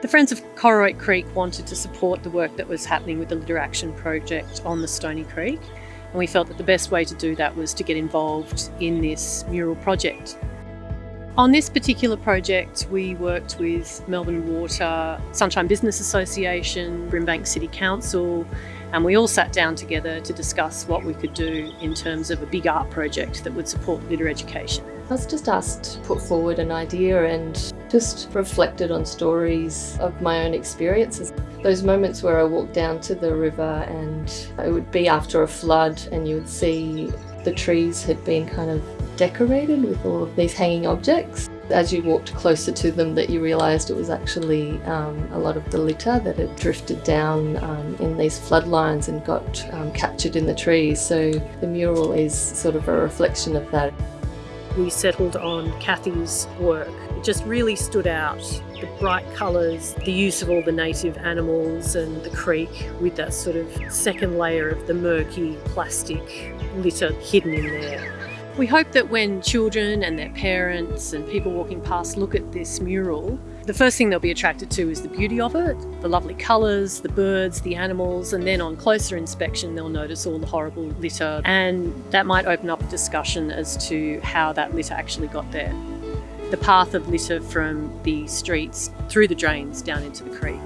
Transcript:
The Friends of Kororoit Creek wanted to support the work that was happening with the Litter Action Project on the Stony Creek and we felt that the best way to do that was to get involved in this mural project. On this particular project, we worked with Melbourne Water, Sunshine Business Association, Brimbank City Council, and we all sat down together to discuss what we could do in terms of a big art project that would support litter education. I was just asked to put forward an idea and just reflected on stories of my own experiences. Those moments where I walked down to the river and it would be after a flood and you would see the trees had been kind of decorated with all of these hanging objects. As you walked closer to them that you realised it was actually um, a lot of the litter that had drifted down um, in these floodlines and got um, captured in the trees. So the mural is sort of a reflection of that. We settled on Kathy's work. It just really stood out. The bright colours, the use of all the native animals and the creek with that sort of second layer of the murky plastic litter hidden in there. We hope that when children and their parents and people walking past look at this mural, the first thing they'll be attracted to is the beauty of it, the lovely colours, the birds, the animals, and then on closer inspection they'll notice all the horrible litter and that might open up a discussion as to how that litter actually got there. The path of litter from the streets through the drains down into the creek.